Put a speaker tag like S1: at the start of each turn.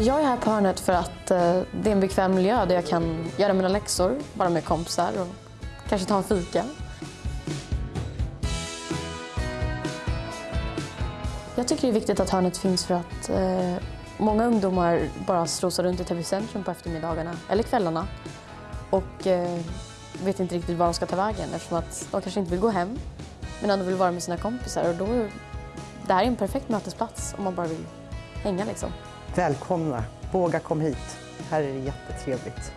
S1: Jag är här på hörnet för att eh, det är en bekväm miljö där jag kan göra mina läxor, vara med kompisar och kanske ta en fika. Jag tycker det är viktigt att hörnet finns för att eh, många ungdomar bara strosar runt i Täby centrum på eftermiddagarna eller kvällarna och eh, vet inte riktigt var de ska ta vägen eftersom att de kanske inte vill gå hem men ändå vill vara med sina kompisar. Och då, det här är en perfekt mötesplats om man bara vill hänga liksom.
S2: Välkomna, våga kom hit. Här är det jättetrevligt.